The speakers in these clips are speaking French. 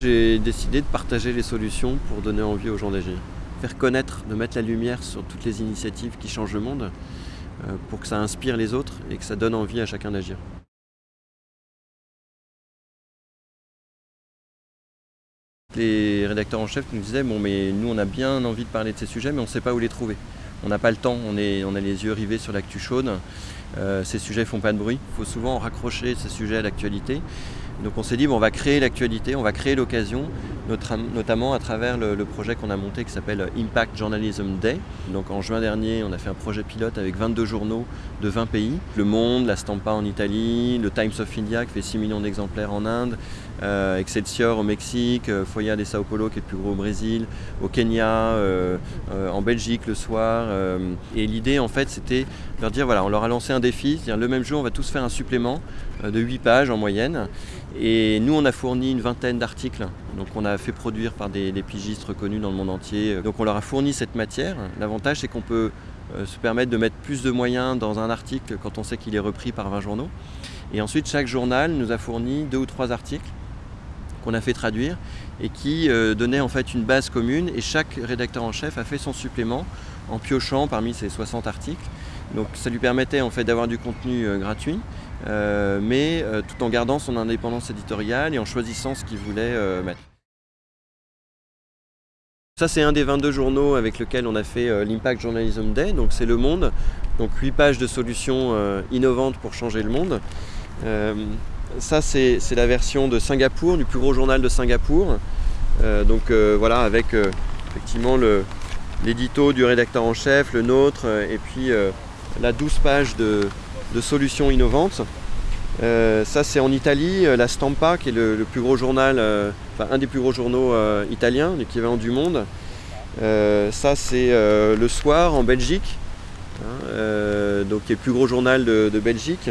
J'ai décidé de partager les solutions pour donner envie aux gens d'agir. Faire connaître, de mettre la lumière sur toutes les initiatives qui changent le monde euh, pour que ça inspire les autres et que ça donne envie à chacun d'agir. Les rédacteurs en chef nous disaient bon mais nous on a bien envie de parler de ces sujets mais on ne sait pas où les trouver. On n'a pas le temps, on, a les yeux rivés sur l'actu chaude, euh, ces sujets font pas de bruit, il faut souvent raccrocher ces sujets à l'actualité. Donc on s'est dit on va créer l'actualité, on va créer l'occasion, notamment à travers le, projet qu'on a monté qui s'appelle Impact Journalism Day. Donc en juin dernier, on a fait un projet pilote avec 22 journaux de 20 pays. Le Monde, La Stampa en Italie, le Times of India qui fait 6 millions d'exemplaires en Inde, euh, Excelsior au Mexique, euh, Foya de Sao Paulo qui est le plus gros au Brésil, au Kenya, euh, en Belgique le soir. et l'idée en fait c'était de leur dire voilà, on leur a lancé un défi, c'est-à-dire le même jour on va tous faire un supplément de 8 pages en moyenne. Et nous on a fourni une vingtaine d'articles, donc on a fait produire par des, pigistes reconnus dans le monde entier. Donc on leur a fourni cette matière. L'avantage c'est qu'on peut se permettre de mettre plus de moyens dans un article quand on sait qu'il est repris par 20 journaux. Et ensuite chaque journal nous a fourni deux ou trois articles qu'on a fait traduire et qui euh, donnait en fait une base commune et chaque rédacteur en chef a fait son supplément en piochant parmi ces 60 articles. Donc ça lui permettait en fait d'avoir du contenu euh, gratuit, euh, mais tout en gardant son indépendance éditoriale et en choisissant ce qu'il voulait mettre. Ça c'est un des 22 journaux avec lequel on a fait l'Impact Journalism Day, donc c'est Le Monde, donc 8 pages de solutions innovantes pour changer le monde. Ça, c'est la version de Singapour, du plus gros journal de Singapour. Euh, donc euh, voilà, avec euh, effectivement l'édito du rédacteur en chef, le nôtre, et puis la 12 pages de, solutions innovantes. ça, c'est en Italie, la Stampa, qui est le, plus gros journal, enfin un des plus gros journaux italiens, l'équivalent du monde. ça, c'est le soir en Belgique, hein, donc qui est le plus gros journal de Belgique.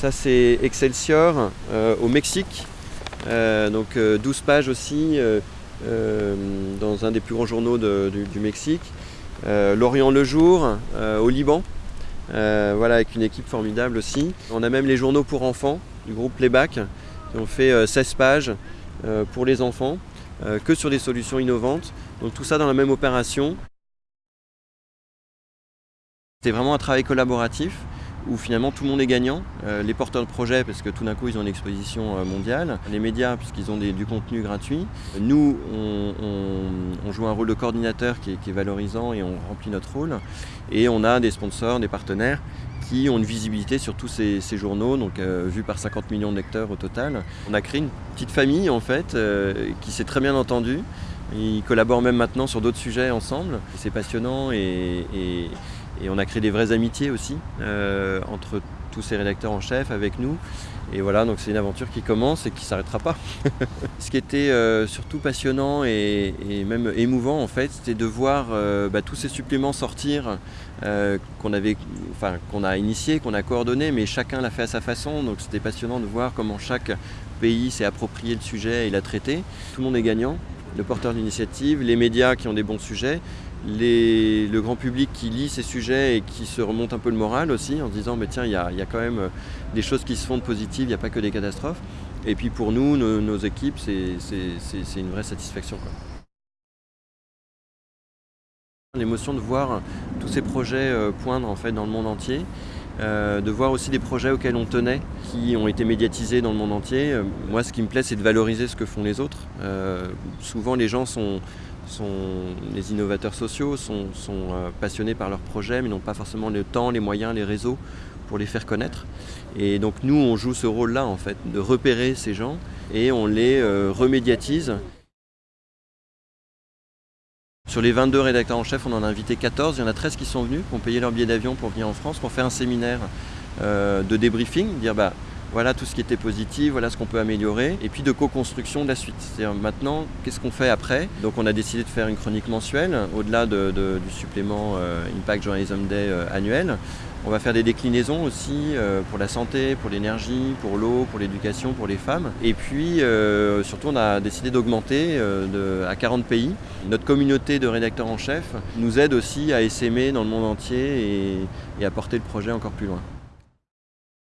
Ça c'est Excelsior euh, au Mexique, euh, donc 12 euh, pages aussi dans un des plus grands journaux du, Mexique. L'Orient le jour au Liban, voilà avec une équipe formidable aussi. On a même les journaux pour enfants du groupe Playback qui ont fait 16 pages pour les enfants que sur des solutions innovantes. Donc tout ça dans la même opération. C'était vraiment un travail collaboratif où finalement tout le monde est gagnant. Euh, les porteurs de projets parce que tout d'un coup ils ont une exposition euh, mondiale, les médias puisqu'ils ont du contenu gratuit. Nous on, joue un rôle de coordinateur qui est, valorisant et on remplit notre rôle. Et on a des sponsors, des partenaires qui ont une visibilité sur tous ces, journaux, donc euh, vu par 50 millions de lecteurs au total. On a créé une petite famille en fait qui s'est très bien entendue. Ils collaborent même maintenant sur d'autres sujets ensemble. C'est passionnant et on a créé des vraies amitiés aussi euh, entre tous ces rédacteurs en chef avec nous. Et voilà, donc c'est une aventure qui commence et qui ne s'arrêtera pas. Ce qui était euh, surtout passionnant et, même émouvant en fait, c'était de voir euh, bah, tous ces suppléments sortir qu'on enfin, qu'on a initiés, qu'on a coordonnés, mais chacun l'a fait à sa façon. Donc c'était passionnant de voir comment chaque pays s'est approprié le sujet et l'a traité. Tout le monde est gagnant le porteur d'initiative, les médias qui ont des bons sujets, le grand public qui lit ces sujets et qui se remonte un peu le moral aussi en se disant mais tiens il y a, quand même euh, des choses qui se font de positives, il n'y a pas que des catastrophes. Et puis pour nous, nos, équipes, c'est une vraie satisfaction. L'émotion de voir tous ces projets euh, poindre en fait dans le monde entier, euh, de voir aussi des projets auxquels on tenait, qui ont été médiatisés dans le monde entier. moi ce qui me plaît c'est de valoriser ce que font les autres. souvent les gens sont, les innovateurs sociaux sont, euh, passionnés par leurs projets mais n'ont pas forcément le temps, les moyens, les réseaux pour les faire connaître. Et donc nous, on joue ce rôle-là en fait, de repérer ces gens et on les euh, remédiatise. Sur les 22 rédacteurs en chef, on en a invité 14. Il y en a 13 qui sont venus, qui ont payé leur billet d'avion pour venir en France pour faire un séminaire euh, de débriefing, dire bah, voilà tout ce qui était positif, voilà ce qu'on peut améliorer, et puis de co-construction de la suite. C'est-à-dire maintenant, qu'est-ce qu'on fait après? Donc on a décidé de faire une chronique mensuelle, au-delà du supplément euh, Impact Journalism Day euh, annuel. On va faire des déclinaisons aussi euh, pour la santé, pour l'énergie, pour l'eau, pour l'éducation, pour les femmes. Et puis surtout on a décidé d'augmenter à 40 pays. Notre communauté de rédacteurs en chef nous aide aussi à essaimer dans le monde entier et à porter le projet encore plus loin.